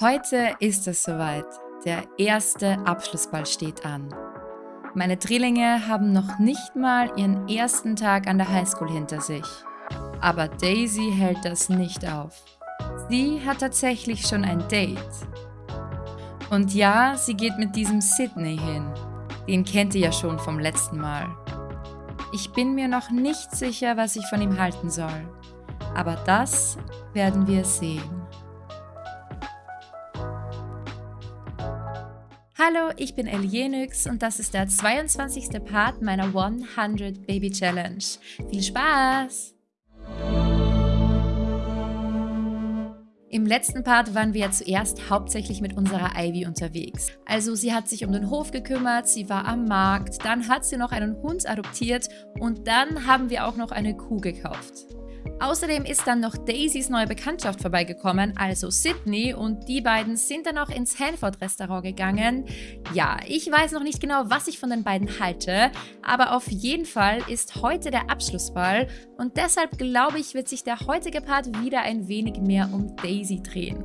Heute ist es soweit. Der erste Abschlussball steht an. Meine Drillinge haben noch nicht mal ihren ersten Tag an der Highschool hinter sich. Aber Daisy hält das nicht auf. Sie hat tatsächlich schon ein Date. Und ja, sie geht mit diesem Sydney hin. Den kennt ihr ja schon vom letzten Mal. Ich bin mir noch nicht sicher, was ich von ihm halten soll. Aber das werden wir sehen. Ich bin Elienix und das ist der 22. Part meiner 100 Baby Challenge. Viel Spaß! Im letzten Part waren wir ja zuerst hauptsächlich mit unserer Ivy unterwegs. Also sie hat sich um den Hof gekümmert, sie war am Markt, dann hat sie noch einen Hund adoptiert und dann haben wir auch noch eine Kuh gekauft. Außerdem ist dann noch Daisys neue Bekanntschaft vorbeigekommen, also Sydney, und die beiden sind dann auch ins Hanford-Restaurant gegangen. Ja, ich weiß noch nicht genau, was ich von den beiden halte, aber auf jeden Fall ist heute der Abschlussball und deshalb glaube ich, wird sich der heutige Part wieder ein wenig mehr um Daisy drehen.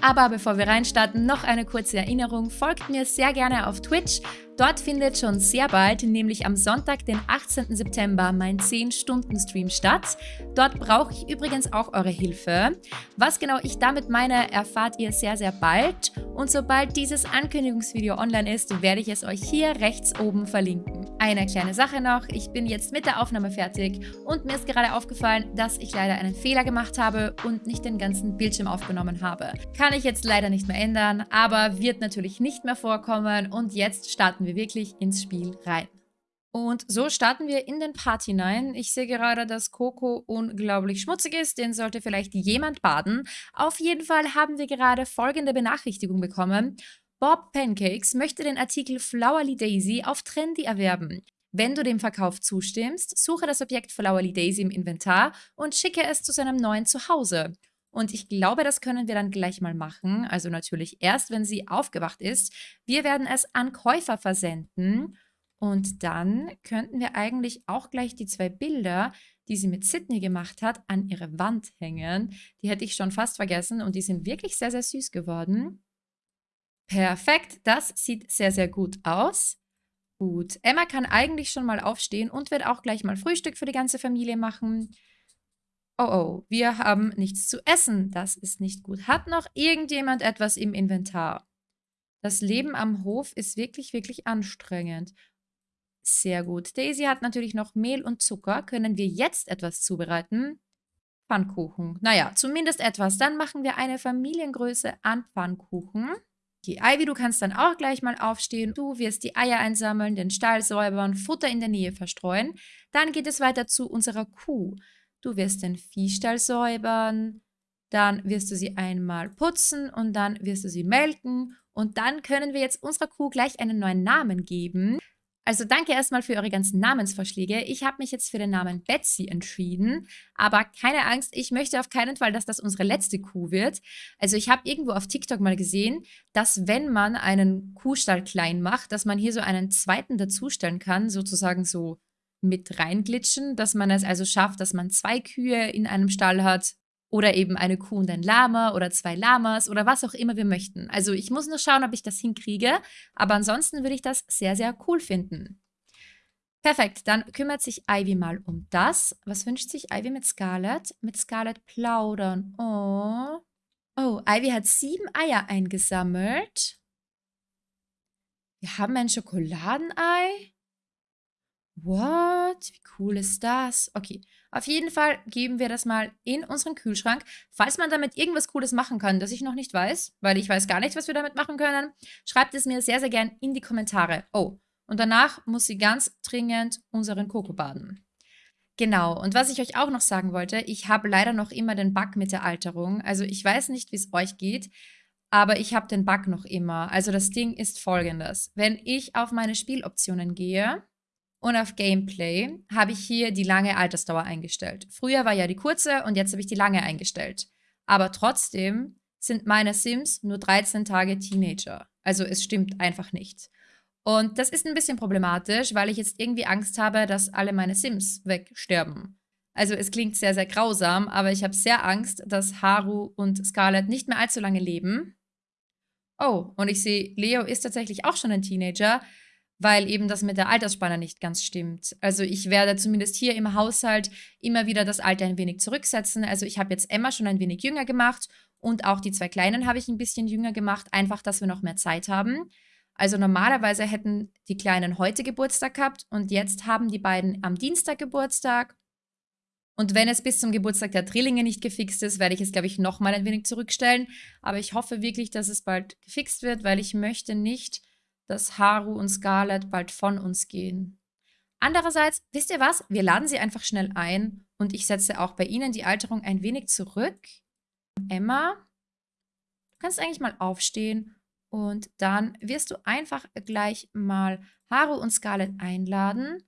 Aber bevor wir reinstarten, noch eine kurze Erinnerung. Folgt mir sehr gerne auf Twitch. Dort findet schon sehr bald, nämlich am Sonntag, den 18. September, mein 10-Stunden-Stream statt. Dort brauche ich übrigens auch eure Hilfe. Was genau ich damit meine, erfahrt ihr sehr, sehr bald. Und sobald dieses Ankündigungsvideo online ist, werde ich es euch hier rechts oben verlinken. Eine kleine Sache noch, ich bin jetzt mit der Aufnahme fertig und mir ist gerade aufgefallen, dass ich leider einen Fehler gemacht habe und nicht den ganzen Bildschirm aufgenommen habe. Kann ich jetzt leider nicht mehr ändern, aber wird natürlich nicht mehr vorkommen und jetzt starten wir wir wirklich ins Spiel rein. Und so starten wir in den Part hinein. Ich sehe gerade, dass Coco unglaublich schmutzig ist. Den sollte vielleicht jemand baden. Auf jeden Fall haben wir gerade folgende Benachrichtigung bekommen. Bob Pancakes möchte den Artikel Flowerly Daisy auf Trendy erwerben. Wenn du dem Verkauf zustimmst, suche das Objekt Flowerly Daisy im Inventar und schicke es zu seinem neuen Zuhause. Und ich glaube, das können wir dann gleich mal machen. Also natürlich erst, wenn sie aufgewacht ist. Wir werden es an Käufer versenden. Und dann könnten wir eigentlich auch gleich die zwei Bilder, die sie mit Sydney gemacht hat, an ihre Wand hängen. Die hätte ich schon fast vergessen und die sind wirklich sehr, sehr süß geworden. Perfekt, das sieht sehr, sehr gut aus. Gut, Emma kann eigentlich schon mal aufstehen und wird auch gleich mal Frühstück für die ganze Familie machen. Oh oh, wir haben nichts zu essen. Das ist nicht gut. Hat noch irgendjemand etwas im Inventar? Das Leben am Hof ist wirklich, wirklich anstrengend. Sehr gut. Daisy hat natürlich noch Mehl und Zucker. Können wir jetzt etwas zubereiten? Pfannkuchen. Naja, zumindest etwas. Dann machen wir eine Familiengröße an Pfannkuchen. Die Ivy, du kannst dann auch gleich mal aufstehen. Du wirst die Eier einsammeln, den Stall säubern, Futter in der Nähe verstreuen. Dann geht es weiter zu unserer Kuh. Du wirst den Viehstall säubern, dann wirst du sie einmal putzen und dann wirst du sie melken und dann können wir jetzt unserer Kuh gleich einen neuen Namen geben. Also danke erstmal für eure ganzen Namensvorschläge. Ich habe mich jetzt für den Namen Betsy entschieden, aber keine Angst, ich möchte auf keinen Fall, dass das unsere letzte Kuh wird. Also ich habe irgendwo auf TikTok mal gesehen, dass wenn man einen Kuhstall klein macht, dass man hier so einen zweiten dazustellen kann, sozusagen so mit reinglitschen, dass man es also schafft, dass man zwei Kühe in einem Stall hat oder eben eine Kuh und ein Lama oder zwei Lamas oder was auch immer wir möchten. Also ich muss nur schauen, ob ich das hinkriege, aber ansonsten würde ich das sehr, sehr cool finden. Perfekt, dann kümmert sich Ivy mal um das. Was wünscht sich Ivy mit Scarlett? Mit Scarlett plaudern. Oh. Oh, Ivy hat sieben Eier eingesammelt. Wir haben ein Schokoladenei. What? Wie cool ist das? Okay, auf jeden Fall geben wir das mal in unseren Kühlschrank. Falls man damit irgendwas Cooles machen kann, das ich noch nicht weiß, weil ich weiß gar nicht, was wir damit machen können, schreibt es mir sehr, sehr gern in die Kommentare. Oh, und danach muss sie ganz dringend unseren Koko baden. Genau, und was ich euch auch noch sagen wollte, ich habe leider noch immer den Bug mit der Alterung. Also ich weiß nicht, wie es euch geht, aber ich habe den Bug noch immer. Also das Ding ist folgendes. Wenn ich auf meine Spieloptionen gehe und auf Gameplay habe ich hier die lange Altersdauer eingestellt. Früher war ja die kurze und jetzt habe ich die lange eingestellt. Aber trotzdem sind meine Sims nur 13 Tage Teenager. Also es stimmt einfach nicht. Und das ist ein bisschen problematisch, weil ich jetzt irgendwie Angst habe, dass alle meine Sims wegsterben. Also es klingt sehr, sehr grausam, aber ich habe sehr Angst, dass Haru und Scarlett nicht mehr allzu lange leben Oh, und ich sehe, Leo ist tatsächlich auch schon ein Teenager, weil eben das mit der Altersspanne nicht ganz stimmt. Also ich werde zumindest hier im Haushalt immer wieder das Alter ein wenig zurücksetzen. Also ich habe jetzt Emma schon ein wenig jünger gemacht und auch die zwei Kleinen habe ich ein bisschen jünger gemacht, einfach, dass wir noch mehr Zeit haben. Also normalerweise hätten die Kleinen heute Geburtstag gehabt und jetzt haben die beiden am Dienstag Geburtstag. Und wenn es bis zum Geburtstag der Drillinge nicht gefixt ist, werde ich es, glaube ich, nochmal ein wenig zurückstellen. Aber ich hoffe wirklich, dass es bald gefixt wird, weil ich möchte nicht, dass Haru und Scarlett bald von uns gehen. Andererseits, wisst ihr was? Wir laden sie einfach schnell ein und ich setze auch bei ihnen die Alterung ein wenig zurück. Emma, du kannst eigentlich mal aufstehen und dann wirst du einfach gleich mal Haru und Scarlett einladen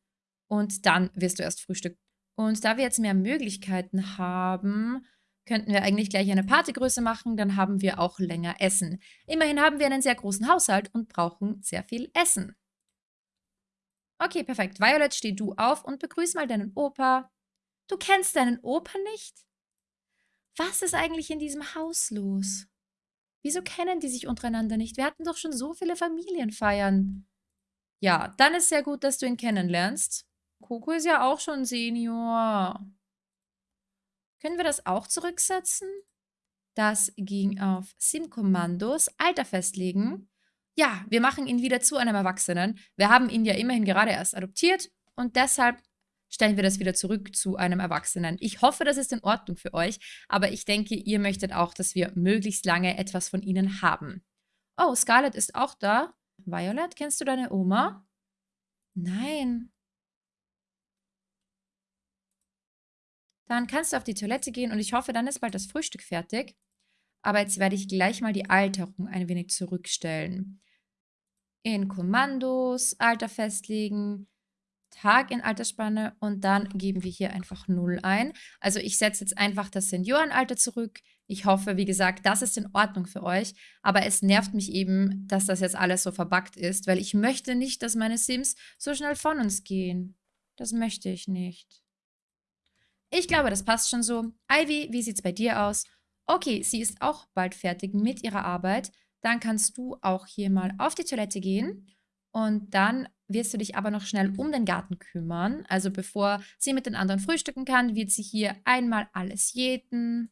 und dann wirst du erst frühstücken. Und da wir jetzt mehr Möglichkeiten haben, könnten wir eigentlich gleich eine Partygröße machen, dann haben wir auch länger Essen. Immerhin haben wir einen sehr großen Haushalt und brauchen sehr viel Essen. Okay, perfekt. Violet, steh du auf und begrüß mal deinen Opa. Du kennst deinen Opa nicht? Was ist eigentlich in diesem Haus los? Wieso kennen die sich untereinander nicht? Wir hatten doch schon so viele Familienfeiern. Ja, dann ist sehr gut, dass du ihn kennenlernst. Coco ist ja auch schon Senior. Können wir das auch zurücksetzen? Das ging auf SIM-Kommandos, Alter festlegen. Ja, wir machen ihn wieder zu einem Erwachsenen. Wir haben ihn ja immerhin gerade erst adoptiert und deshalb stellen wir das wieder zurück zu einem Erwachsenen. Ich hoffe, das ist in Ordnung für euch, aber ich denke, ihr möchtet auch, dass wir möglichst lange etwas von ihnen haben. Oh, Scarlett ist auch da. Violet, kennst du deine Oma? Nein. Dann kannst du auf die Toilette gehen und ich hoffe, dann ist bald das Frühstück fertig. Aber jetzt werde ich gleich mal die Alterung ein wenig zurückstellen. In Kommandos, Alter festlegen, Tag in Altersspanne und dann geben wir hier einfach 0 ein. Also ich setze jetzt einfach das Seniorenalter zurück. Ich hoffe, wie gesagt, das ist in Ordnung für euch. Aber es nervt mich eben, dass das jetzt alles so verbuggt ist, weil ich möchte nicht, dass meine Sims so schnell von uns gehen. Das möchte ich nicht. Ich glaube, das passt schon so. Ivy, wie sieht's bei dir aus? Okay, sie ist auch bald fertig mit ihrer Arbeit. Dann kannst du auch hier mal auf die Toilette gehen. Und dann wirst du dich aber noch schnell um den Garten kümmern. Also bevor sie mit den anderen frühstücken kann, wird sie hier einmal alles jäten.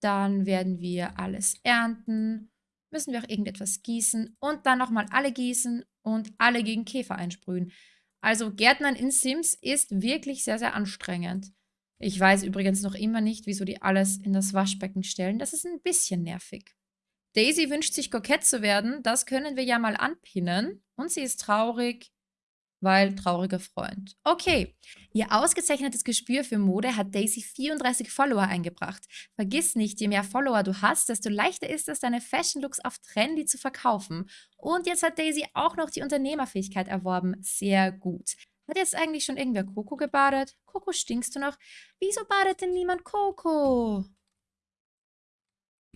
Dann werden wir alles ernten. Müssen wir auch irgendetwas gießen. Und dann nochmal alle gießen und alle gegen Käfer einsprühen. Also Gärtnern in Sims ist wirklich sehr, sehr anstrengend. Ich weiß übrigens noch immer nicht, wieso die alles in das Waschbecken stellen. Das ist ein bisschen nervig. Daisy wünscht sich kokett zu werden. Das können wir ja mal anpinnen. Und sie ist traurig, weil trauriger Freund. Okay, ihr ausgezeichnetes Gespür für Mode hat Daisy 34 Follower eingebracht. Vergiss nicht, je mehr Follower du hast, desto leichter ist es, deine Fashion Looks auf Trendy zu verkaufen. Und jetzt hat Daisy auch noch die Unternehmerfähigkeit erworben. Sehr gut. Hat jetzt eigentlich schon irgendwer Coco gebadet? Coco, stinkst du noch? Wieso badet denn niemand Coco?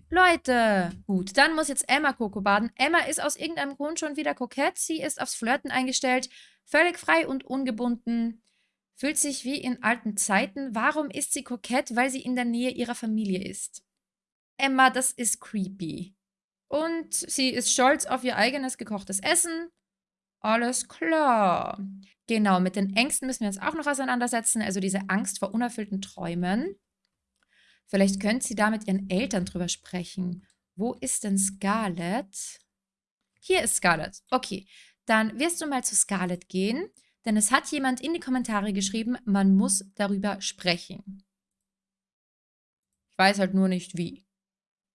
Leute! Gut, dann muss jetzt Emma Coco baden. Emma ist aus irgendeinem Grund schon wieder kokett. Sie ist aufs Flirten eingestellt. Völlig frei und ungebunden. Fühlt sich wie in alten Zeiten. Warum ist sie kokett? Weil sie in der Nähe ihrer Familie ist. Emma, das ist creepy. Und sie ist stolz auf ihr eigenes gekochtes Essen. Alles klar. Genau, mit den Ängsten müssen wir uns auch noch auseinandersetzen. Also diese Angst vor unerfüllten Träumen. Vielleicht könnte sie da mit ihren Eltern drüber sprechen. Wo ist denn Scarlett? Hier ist Scarlett. Okay, dann wirst du mal zu Scarlett gehen, denn es hat jemand in die Kommentare geschrieben, man muss darüber sprechen. Ich weiß halt nur nicht wie.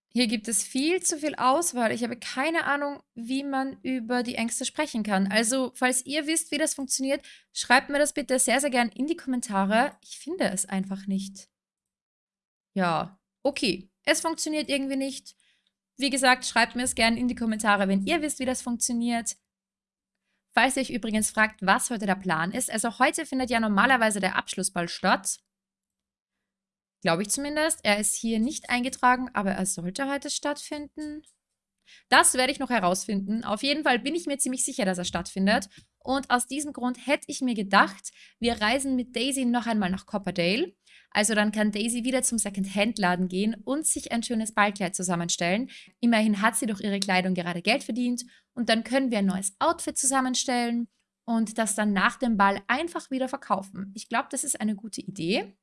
Hier gibt es viel zu viel Auswahl. Ich habe keine Ahnung, wie man über die Ängste sprechen kann. Also, falls ihr wisst, wie das funktioniert, schreibt mir das bitte sehr, sehr gern in die Kommentare. Ich finde es einfach nicht. Ja, okay. Es funktioniert irgendwie nicht. Wie gesagt, schreibt mir es gerne in die Kommentare, wenn ihr wisst, wie das funktioniert. Falls ihr euch übrigens fragt, was heute der Plan ist, also heute findet ja normalerweise der Abschlussball statt. Glaube ich zumindest. Er ist hier nicht eingetragen, aber er sollte heute stattfinden. Das werde ich noch herausfinden. Auf jeden Fall bin ich mir ziemlich sicher, dass er stattfindet. Und aus diesem Grund hätte ich mir gedacht, wir reisen mit Daisy noch einmal nach Copperdale. Also dann kann Daisy wieder zum Second-Hand-Laden gehen und sich ein schönes Ballkleid zusammenstellen. Immerhin hat sie durch ihre Kleidung gerade Geld verdient und dann können wir ein neues Outfit zusammenstellen und das dann nach dem Ball einfach wieder verkaufen. Ich glaube, das ist eine gute Idee.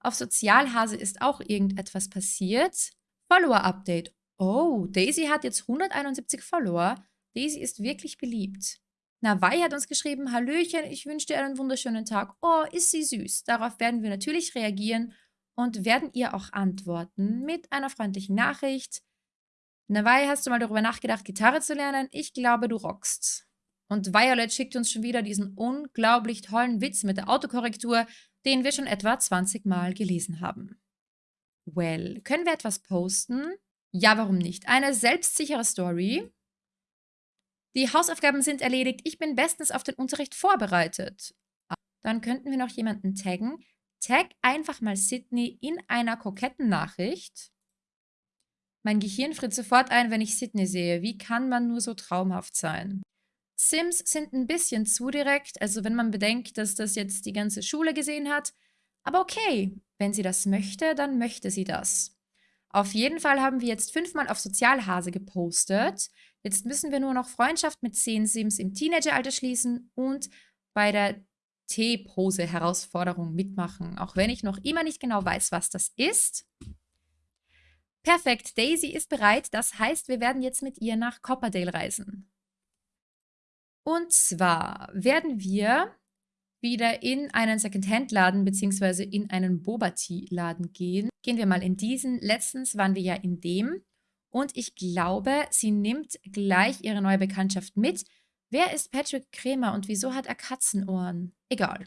Auf Sozialhase ist auch irgendetwas passiert. Follower-Update. Oh, Daisy hat jetzt 171 Follower. Daisy ist wirklich beliebt. Nawai hat uns geschrieben, Hallöchen, ich wünsche dir einen wunderschönen Tag. Oh, ist sie süß. Darauf werden wir natürlich reagieren und werden ihr auch antworten mit einer freundlichen Nachricht. Nawai, hast du mal darüber nachgedacht, Gitarre zu lernen? Ich glaube, du rockst. Und Violet schickt uns schon wieder diesen unglaublich tollen Witz mit der Autokorrektur, den wir schon etwa 20 Mal gelesen haben. Well, können wir etwas posten? Ja, warum nicht? Eine selbstsichere Story. Die Hausaufgaben sind erledigt. Ich bin bestens auf den Unterricht vorbereitet. Dann könnten wir noch jemanden taggen. Tag einfach mal Sydney in einer koketten Nachricht. Mein Gehirn friert sofort ein, wenn ich Sydney sehe. Wie kann man nur so traumhaft sein? Sims sind ein bisschen zu direkt, also wenn man bedenkt, dass das jetzt die ganze Schule gesehen hat. Aber okay, wenn sie das möchte, dann möchte sie das. Auf jeden Fall haben wir jetzt fünfmal auf Sozialhase gepostet. Jetzt müssen wir nur noch Freundschaft mit 10 Sims im Teenageralter schließen und bei der T-Pose-Herausforderung mitmachen, auch wenn ich noch immer nicht genau weiß, was das ist. Perfekt, Daisy ist bereit, das heißt, wir werden jetzt mit ihr nach Copperdale reisen. Und zwar werden wir wieder in einen Secondhand-Laden bzw. in einen Boba-Tea-Laden gehen. Gehen wir mal in diesen. Letztens waren wir ja in dem. Und ich glaube, sie nimmt gleich ihre neue Bekanntschaft mit. Wer ist Patrick Kremer und wieso hat er Katzenohren? Egal.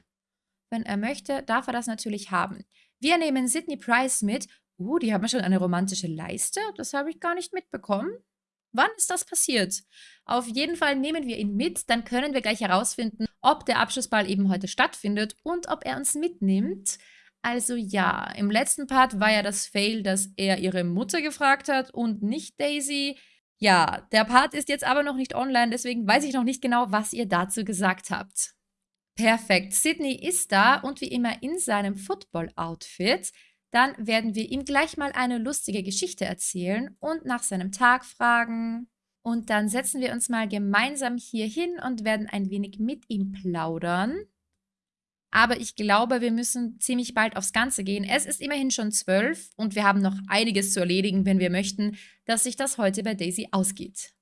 Wenn er möchte, darf er das natürlich haben. Wir nehmen Sydney Price mit. Uh, die haben schon eine romantische Leiste. Das habe ich gar nicht mitbekommen. Wann ist das passiert? Auf jeden Fall nehmen wir ihn mit, dann können wir gleich herausfinden, ob der Abschlussball eben heute stattfindet und ob er uns mitnimmt. Also ja, im letzten Part war ja das Fail, dass er ihre Mutter gefragt hat und nicht Daisy. Ja, der Part ist jetzt aber noch nicht online, deswegen weiß ich noch nicht genau, was ihr dazu gesagt habt. Perfekt, Sydney ist da und wie immer in seinem Football-Outfit. Dann werden wir ihm gleich mal eine lustige Geschichte erzählen und nach seinem Tag fragen. Und dann setzen wir uns mal gemeinsam hier hin und werden ein wenig mit ihm plaudern. Aber ich glaube, wir müssen ziemlich bald aufs Ganze gehen. Es ist immerhin schon zwölf und wir haben noch einiges zu erledigen, wenn wir möchten, dass sich das heute bei Daisy ausgeht.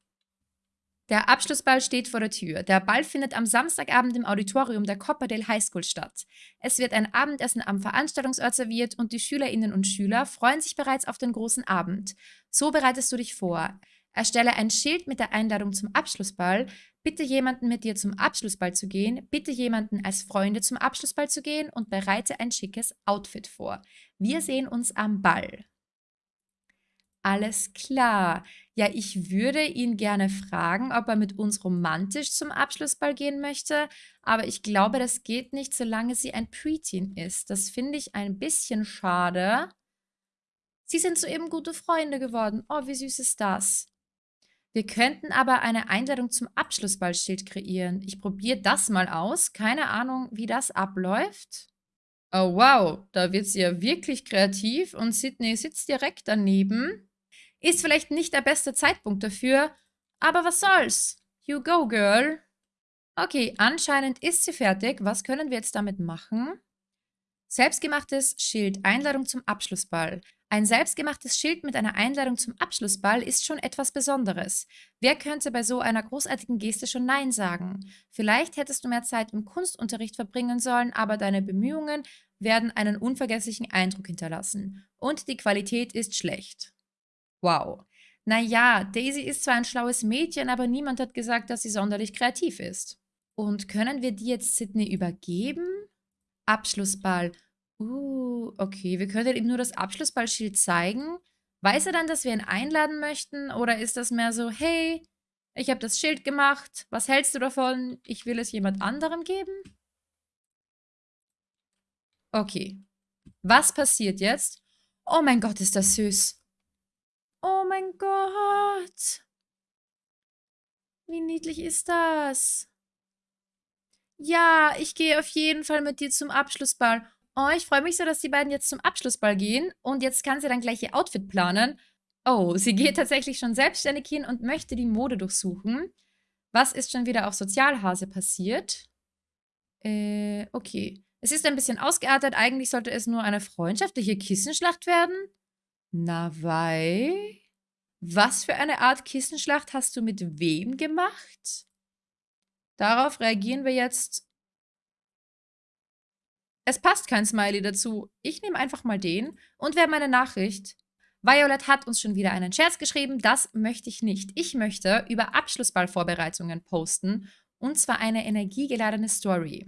Der Abschlussball steht vor der Tür. Der Ball findet am Samstagabend im Auditorium der Copperdale High School statt. Es wird ein Abendessen am Veranstaltungsort serviert und die Schülerinnen und Schüler freuen sich bereits auf den großen Abend. So bereitest du dich vor. Erstelle ein Schild mit der Einladung zum Abschlussball, bitte jemanden mit dir zum Abschlussball zu gehen, bitte jemanden als Freunde zum Abschlussball zu gehen und bereite ein schickes Outfit vor. Wir sehen uns am Ball. Alles klar. Ja, ich würde ihn gerne fragen, ob er mit uns romantisch zum Abschlussball gehen möchte, aber ich glaube, das geht nicht, solange sie ein Preteen ist. Das finde ich ein bisschen schade. Sie sind soeben gute Freunde geworden. Oh, wie süß ist das? Wir könnten aber eine Einladung zum Abschlussballschild kreieren. Ich probiere das mal aus. Keine Ahnung, wie das abläuft. Oh wow, da wird sie ja wirklich kreativ und Sydney sitzt direkt daneben. Ist vielleicht nicht der beste Zeitpunkt dafür, aber was soll's? You go, girl. Okay, anscheinend ist sie fertig. Was können wir jetzt damit machen? Selbstgemachtes Schild, Einladung zum Abschlussball. Ein selbstgemachtes Schild mit einer Einladung zum Abschlussball ist schon etwas Besonderes. Wer könnte bei so einer großartigen Geste schon Nein sagen? Vielleicht hättest du mehr Zeit im Kunstunterricht verbringen sollen, aber deine Bemühungen werden einen unvergesslichen Eindruck hinterlassen. Und die Qualität ist schlecht. Wow. Naja, Daisy ist zwar ein schlaues Mädchen, aber niemand hat gesagt, dass sie sonderlich kreativ ist. Und können wir die jetzt Sydney übergeben? Abschlussball. Uh, okay. Wir können ihm nur das Abschlussballschild zeigen. Weiß er dann, dass wir ihn einladen möchten? Oder ist das mehr so, hey, ich habe das Schild gemacht. Was hältst du davon? Ich will es jemand anderem geben? Okay. Was passiert jetzt? Oh mein Gott, ist das süß. Oh mein Gott. Wie niedlich ist das? Ja, ich gehe auf jeden Fall mit dir zum Abschlussball. Oh, ich freue mich so, dass die beiden jetzt zum Abschlussball gehen und jetzt kann sie dann gleich ihr Outfit planen. Oh, sie geht tatsächlich schon selbstständig hin und möchte die Mode durchsuchen. Was ist schon wieder auf Sozialhase passiert? Äh, okay. Es ist ein bisschen ausgeartet. Eigentlich sollte es nur eine freundschaftliche Kissenschlacht werden. Na, wei? Was für eine Art Kissenschlacht hast du mit wem gemacht? Darauf reagieren wir jetzt es passt kein Smiley dazu. Ich nehme einfach mal den und wer meine Nachricht. Violet hat uns schon wieder einen Scherz geschrieben. Das möchte ich nicht. Ich möchte über Abschlussballvorbereitungen posten. Und zwar eine energiegeladene Story.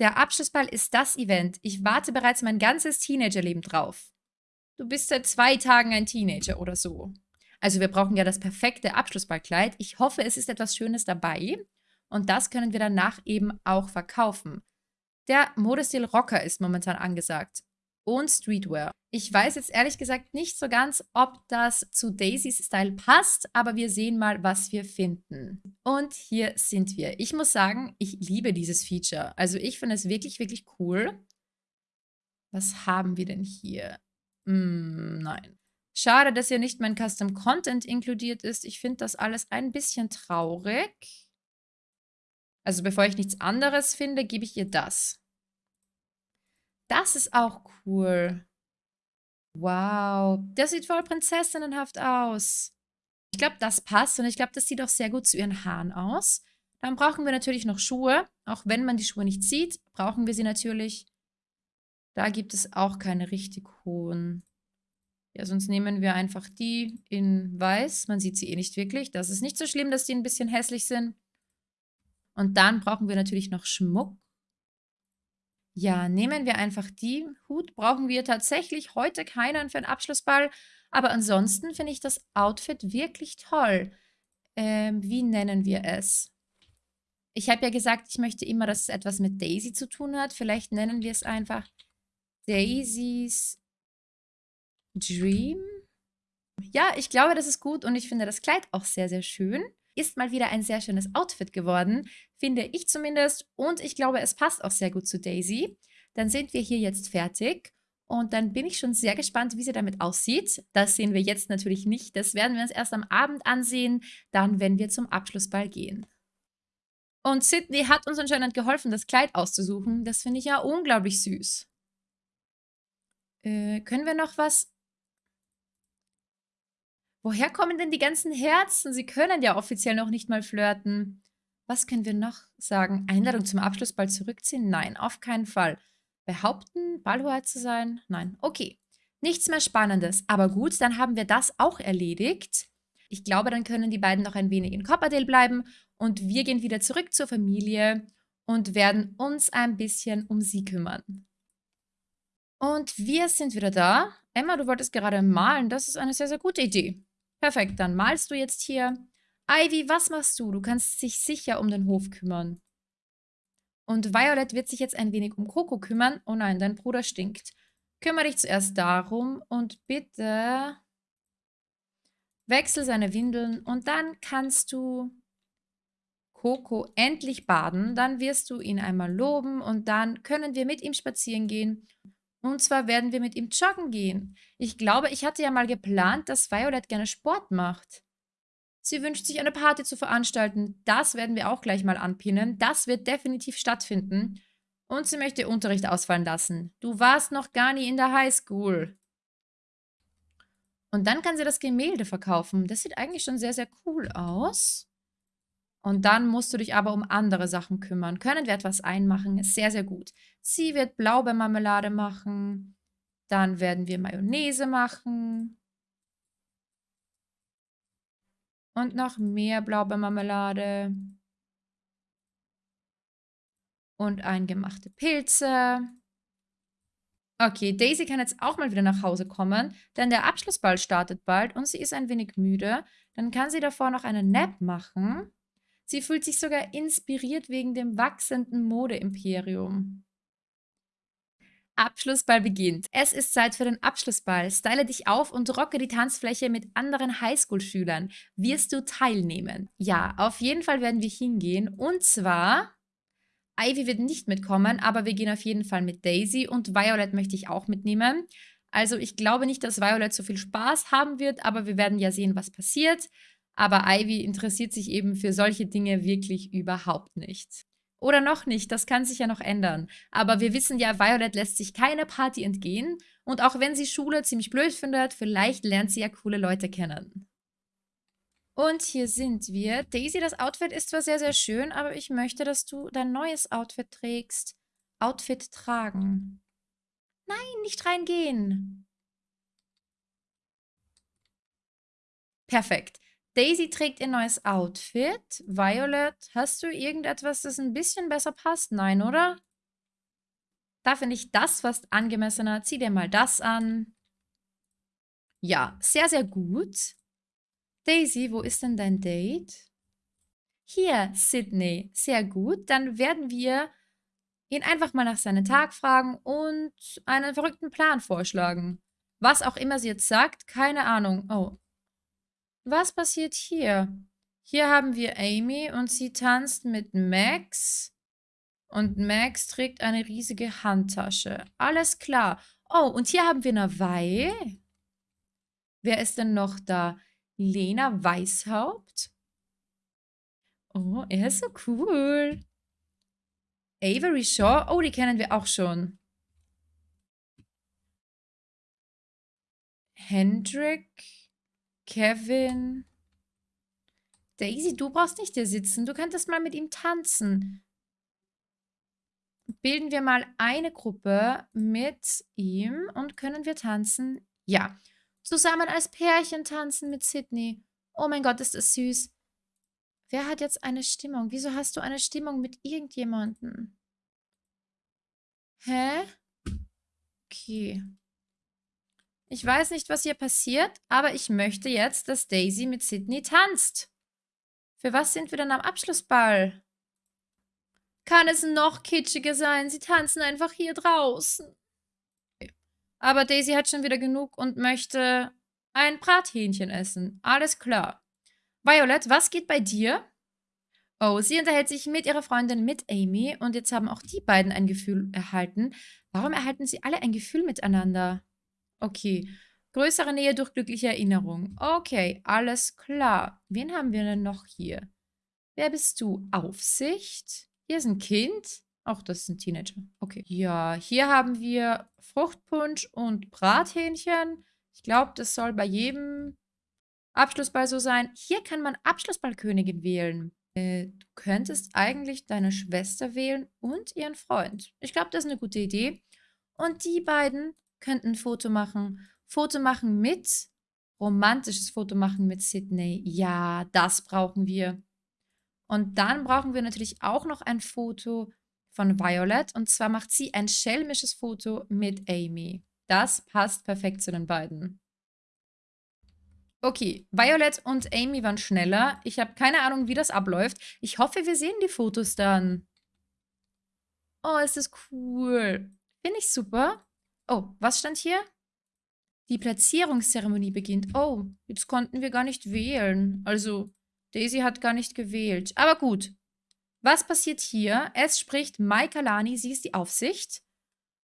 Der Abschlussball ist das Event. Ich warte bereits mein ganzes Teenagerleben drauf. Du bist seit zwei Tagen ein Teenager oder so. Also wir brauchen ja das perfekte Abschlussballkleid. Ich hoffe, es ist etwas Schönes dabei. Und das können wir danach eben auch verkaufen. Der Modestil Rocker ist momentan angesagt. Und Streetwear. Ich weiß jetzt ehrlich gesagt nicht so ganz, ob das zu Daisys Style passt, aber wir sehen mal, was wir finden. Und hier sind wir. Ich muss sagen, ich liebe dieses Feature. Also ich finde es wirklich, wirklich cool. Was haben wir denn hier? Hm, nein. Schade, dass hier nicht mein Custom Content inkludiert ist. Ich finde das alles ein bisschen traurig. Also bevor ich nichts anderes finde, gebe ich ihr das. Das ist auch cool. Wow, das sieht voll prinzessinnenhaft aus. Ich glaube, das passt und ich glaube, das sieht auch sehr gut zu ihren Haaren aus. Dann brauchen wir natürlich noch Schuhe. Auch wenn man die Schuhe nicht sieht, brauchen wir sie natürlich. Da gibt es auch keine richtig hohen. Ja, sonst nehmen wir einfach die in weiß. Man sieht sie eh nicht wirklich. Das ist nicht so schlimm, dass die ein bisschen hässlich sind. Und dann brauchen wir natürlich noch Schmuck. Ja, nehmen wir einfach die. Hut brauchen wir tatsächlich heute keinen für einen Abschlussball. Aber ansonsten finde ich das Outfit wirklich toll. Ähm, wie nennen wir es? Ich habe ja gesagt, ich möchte immer, dass es etwas mit Daisy zu tun hat. Vielleicht nennen wir es einfach Daisys Dream. Ja, ich glaube, das ist gut und ich finde das Kleid auch sehr, sehr schön. Ist mal wieder ein sehr schönes Outfit geworden, finde ich zumindest. Und ich glaube, es passt auch sehr gut zu Daisy. Dann sind wir hier jetzt fertig. Und dann bin ich schon sehr gespannt, wie sie damit aussieht. Das sehen wir jetzt natürlich nicht. Das werden wir uns erst am Abend ansehen, dann, wenn wir zum Abschlussball gehen. Und Sydney hat uns anscheinend geholfen, das Kleid auszusuchen. Das finde ich ja unglaublich süß. Äh, können wir noch was Woher kommen denn die ganzen Herzen? Sie können ja offiziell noch nicht mal flirten. Was können wir noch sagen? Einladung zum Abschlussball zurückziehen? Nein, auf keinen Fall. Behaupten, Ballhoheit zu sein? Nein. Okay. Nichts mehr Spannendes. Aber gut, dann haben wir das auch erledigt. Ich glaube, dann können die beiden noch ein wenig in Copperdale bleiben und wir gehen wieder zurück zur Familie und werden uns ein bisschen um sie kümmern. Und wir sind wieder da. Emma, du wolltest gerade malen. Das ist eine sehr, sehr gute Idee. Perfekt, dann malst du jetzt hier. Ivy, was machst du? Du kannst dich sicher um den Hof kümmern. Und Violet wird sich jetzt ein wenig um Coco kümmern. Oh nein, dein Bruder stinkt. Kümmere dich zuerst darum und bitte wechsel seine Windeln und dann kannst du Coco endlich baden. Dann wirst du ihn einmal loben und dann können wir mit ihm spazieren gehen und zwar werden wir mit ihm joggen gehen. Ich glaube, ich hatte ja mal geplant, dass Violet gerne Sport macht. Sie wünscht sich eine Party zu veranstalten. Das werden wir auch gleich mal anpinnen. Das wird definitiv stattfinden. Und sie möchte Unterricht ausfallen lassen. Du warst noch gar nie in der Highschool. Und dann kann sie das Gemälde verkaufen. Das sieht eigentlich schon sehr, sehr cool aus. Und dann musst du dich aber um andere Sachen kümmern. Können wir etwas einmachen? Ist sehr, sehr gut. Sie wird Blaubeermarmelade machen. Dann werden wir Mayonnaise machen. Und noch mehr Blaubeermarmelade. Und eingemachte Pilze. Okay, Daisy kann jetzt auch mal wieder nach Hause kommen, denn der Abschlussball startet bald und sie ist ein wenig müde. Dann kann sie davor noch einen Nap machen. Sie fühlt sich sogar inspiriert wegen dem wachsenden Modeimperium. Abschlussball beginnt. Es ist Zeit für den Abschlussball. Style dich auf und rocke die Tanzfläche mit anderen Highschool-Schülern. Wirst du teilnehmen? Ja, auf jeden Fall werden wir hingehen. Und zwar Ivy wird nicht mitkommen, aber wir gehen auf jeden Fall mit Daisy und Violet möchte ich auch mitnehmen. Also ich glaube nicht, dass Violet so viel Spaß haben wird, aber wir werden ja sehen, was passiert. Aber Ivy interessiert sich eben für solche Dinge wirklich überhaupt nicht. Oder noch nicht, das kann sich ja noch ändern. Aber wir wissen ja, Violet lässt sich keine Party entgehen. Und auch wenn sie Schule ziemlich blöd findet, vielleicht lernt sie ja coole Leute kennen. Und hier sind wir. Daisy, das Outfit ist zwar sehr, sehr schön, aber ich möchte, dass du dein neues Outfit trägst. Outfit tragen. Nein, nicht reingehen. Perfekt. Daisy trägt ihr neues Outfit. Violet, hast du irgendetwas, das ein bisschen besser passt? Nein, oder? Da finde ich das fast angemessener. Zieh dir mal das an. Ja, sehr, sehr gut. Daisy, wo ist denn dein Date? Hier, Sydney. Sehr gut. Dann werden wir ihn einfach mal nach seinem Tag fragen und einen verrückten Plan vorschlagen. Was auch immer sie jetzt sagt, keine Ahnung. Oh. Was passiert hier? Hier haben wir Amy und sie tanzt mit Max. Und Max trägt eine riesige Handtasche. Alles klar. Oh, und hier haben wir Nawai. Wer ist denn noch da? Lena Weishaupt. Oh, er ist so cool. Avery Shaw. Oh, die kennen wir auch schon. Hendrik. Kevin. Daisy, du brauchst nicht hier sitzen. Du könntest mal mit ihm tanzen. Bilden wir mal eine Gruppe mit ihm und können wir tanzen? Ja. Zusammen als Pärchen tanzen mit Sydney. Oh mein Gott, ist das süß. Wer hat jetzt eine Stimmung? Wieso hast du eine Stimmung mit irgendjemandem? Hä? Okay. Ich weiß nicht, was hier passiert, aber ich möchte jetzt, dass Daisy mit Sydney tanzt. Für was sind wir dann am Abschlussball? Kann es noch kitschiger sein? Sie tanzen einfach hier draußen. Aber Daisy hat schon wieder genug und möchte ein Brathähnchen essen. Alles klar. Violet, was geht bei dir? Oh, sie unterhält sich mit ihrer Freundin, mit Amy. Und jetzt haben auch die beiden ein Gefühl erhalten. Warum erhalten sie alle ein Gefühl miteinander? Okay. Größere Nähe durch glückliche Erinnerung. Okay, alles klar. Wen haben wir denn noch hier? Wer bist du? Aufsicht? Hier ist ein Kind. Ach, das ist ein Teenager. Okay. Ja, hier haben wir Fruchtpunsch und Brathähnchen. Ich glaube, das soll bei jedem Abschlussball so sein. Hier kann man Abschlussballkönigin wählen. Äh, du könntest eigentlich deine Schwester wählen und ihren Freund. Ich glaube, das ist eine gute Idee. Und die beiden könnten ein Foto machen. Foto machen mit, romantisches Foto machen mit Sydney. Ja, das brauchen wir. Und dann brauchen wir natürlich auch noch ein Foto von Violet. Und zwar macht sie ein schelmisches Foto mit Amy. Das passt perfekt zu den beiden. Okay, Violet und Amy waren schneller. Ich habe keine Ahnung, wie das abläuft. Ich hoffe, wir sehen die Fotos dann. Oh, ist das cool. Finde ich super. Oh, was stand hier? Die Platzierungszeremonie beginnt. Oh, jetzt konnten wir gar nicht wählen. Also, Daisy hat gar nicht gewählt. Aber gut, was passiert hier? Es spricht Maika Lani, sie ist die Aufsicht.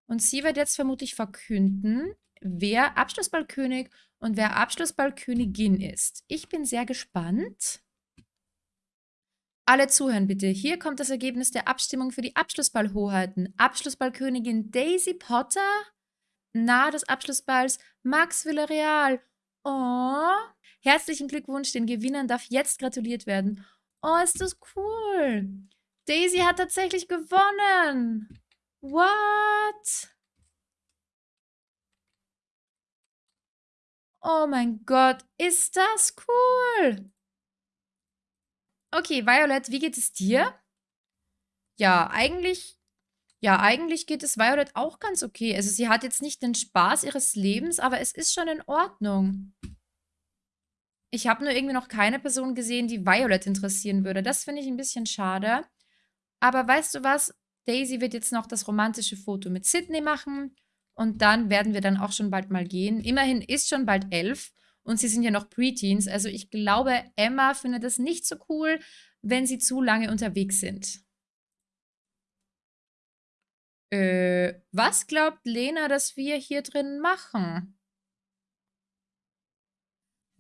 Und sie wird jetzt vermutlich verkünden, wer Abschlussballkönig und wer Abschlussballkönigin ist. Ich bin sehr gespannt. Alle zuhören bitte. Hier kommt das Ergebnis der Abstimmung für die Abschlussballhoheiten. Abschlussballkönigin Daisy Potter, nahe des Abschlussballs Max Villarreal. Oh, herzlichen Glückwunsch, den Gewinnern darf jetzt gratuliert werden. Oh, ist das cool. Daisy hat tatsächlich gewonnen. What? Oh mein Gott, ist das cool. Okay, Violet, wie geht es dir? Ja, eigentlich, ja, eigentlich geht es Violet auch ganz okay. Also sie hat jetzt nicht den Spaß ihres Lebens, aber es ist schon in Ordnung. Ich habe nur irgendwie noch keine Person gesehen, die Violet interessieren würde. Das finde ich ein bisschen schade. Aber weißt du was? Daisy wird jetzt noch das romantische Foto mit Sydney machen. Und dann werden wir dann auch schon bald mal gehen. Immerhin ist schon bald elf. Und sie sind ja noch Preteens. Also ich glaube, Emma findet es nicht so cool, wenn sie zu lange unterwegs sind. Äh, was glaubt Lena, dass wir hier drin machen?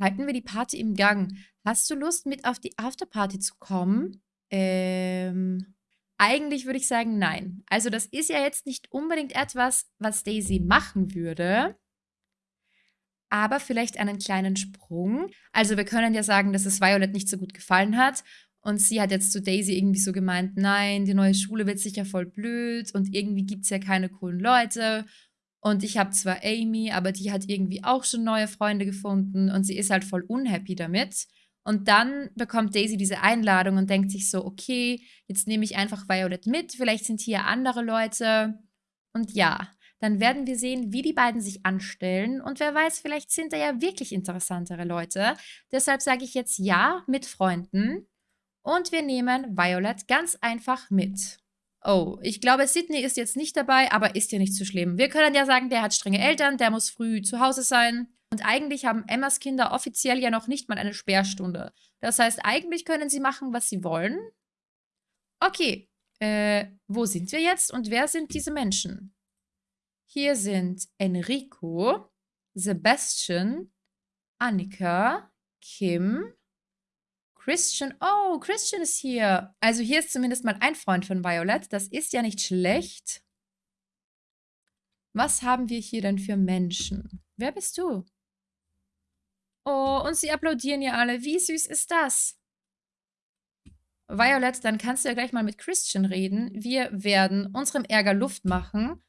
Halten wir die Party im Gang. Hast du Lust, mit auf die Afterparty zu kommen? Ähm, eigentlich würde ich sagen, nein. Also das ist ja jetzt nicht unbedingt etwas, was Daisy machen würde. Aber vielleicht einen kleinen Sprung. Also wir können ja sagen, dass es Violet nicht so gut gefallen hat. Und sie hat jetzt zu Daisy irgendwie so gemeint, nein, die neue Schule wird sicher voll blöd und irgendwie gibt es ja keine coolen Leute. Und ich habe zwar Amy, aber die hat irgendwie auch schon neue Freunde gefunden und sie ist halt voll unhappy damit. Und dann bekommt Daisy diese Einladung und denkt sich so, okay, jetzt nehme ich einfach Violet mit, vielleicht sind hier andere Leute. Und ja, dann werden wir sehen, wie die beiden sich anstellen. Und wer weiß, vielleicht sind da ja wirklich interessantere Leute. Deshalb sage ich jetzt ja mit Freunden. Und wir nehmen Violet ganz einfach mit. Oh, ich glaube, Sydney ist jetzt nicht dabei, aber ist ja nicht so schlimm. Wir können ja sagen, der hat strenge Eltern, der muss früh zu Hause sein. Und eigentlich haben Emmas Kinder offiziell ja noch nicht mal eine Sperrstunde. Das heißt, eigentlich können sie machen, was sie wollen. Okay, äh, wo sind wir jetzt und wer sind diese Menschen? Hier sind Enrico, Sebastian, Annika, Kim, Christian. Oh, Christian ist hier. Also hier ist zumindest mal ein Freund von Violet. Das ist ja nicht schlecht. Was haben wir hier denn für Menschen? Wer bist du? Oh, und sie applaudieren ja alle. Wie süß ist das? Violet, dann kannst du ja gleich mal mit Christian reden. Wir werden unserem Ärger Luft machen.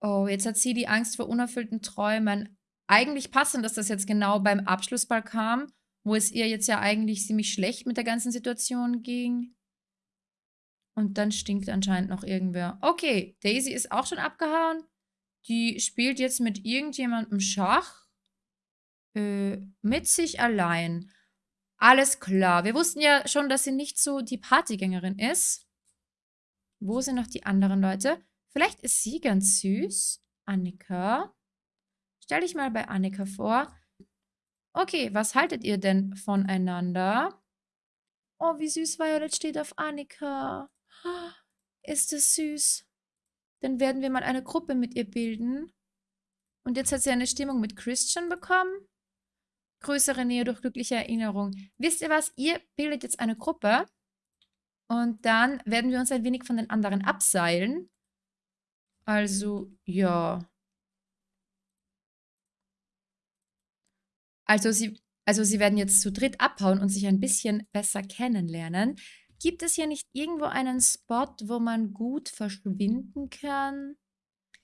Oh, jetzt hat sie die Angst vor unerfüllten Träumen. Eigentlich passend, dass das jetzt genau beim Abschlussball kam wo es ihr jetzt ja eigentlich ziemlich schlecht mit der ganzen Situation ging. Und dann stinkt anscheinend noch irgendwer. Okay, Daisy ist auch schon abgehauen. Die spielt jetzt mit irgendjemandem Schach. Äh, mit sich allein. Alles klar. Wir wussten ja schon, dass sie nicht so die Partygängerin ist. Wo sind noch die anderen Leute? Vielleicht ist sie ganz süß. Annika. Stell dich mal bei Annika vor. Okay, was haltet ihr denn voneinander? Oh, wie süß Violet steht auf Annika. Ist es süß. Dann werden wir mal eine Gruppe mit ihr bilden. Und jetzt hat sie eine Stimmung mit Christian bekommen. Größere Nähe durch glückliche Erinnerung. Wisst ihr was? Ihr bildet jetzt eine Gruppe. Und dann werden wir uns ein wenig von den anderen abseilen. Also, ja. Also sie, also sie werden jetzt zu dritt abhauen und sich ein bisschen besser kennenlernen. Gibt es hier nicht irgendwo einen Spot, wo man gut verschwinden kann?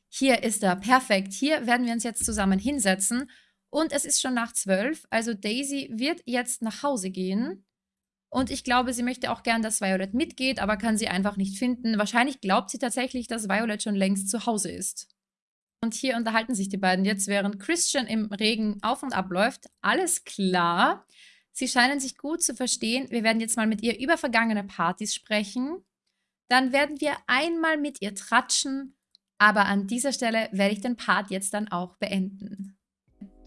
Hier ist er, perfekt. Hier werden wir uns jetzt zusammen hinsetzen. Und es ist schon nach zwölf, also Daisy wird jetzt nach Hause gehen. Und ich glaube, sie möchte auch gern, dass Violet mitgeht, aber kann sie einfach nicht finden. Wahrscheinlich glaubt sie tatsächlich, dass Violet schon längst zu Hause ist. Und hier unterhalten sich die beiden jetzt, während Christian im Regen auf und ab läuft. Alles klar. Sie scheinen sich gut zu verstehen. Wir werden jetzt mal mit ihr über vergangene Partys sprechen. Dann werden wir einmal mit ihr tratschen. Aber an dieser Stelle werde ich den Part jetzt dann auch beenden.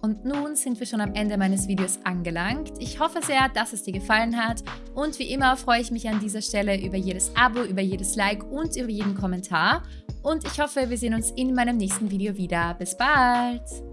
Und nun sind wir schon am Ende meines Videos angelangt. Ich hoffe sehr, dass es dir gefallen hat. Und wie immer freue ich mich an dieser Stelle über jedes Abo, über jedes Like und über jeden Kommentar. Und ich hoffe, wir sehen uns in meinem nächsten Video wieder. Bis bald!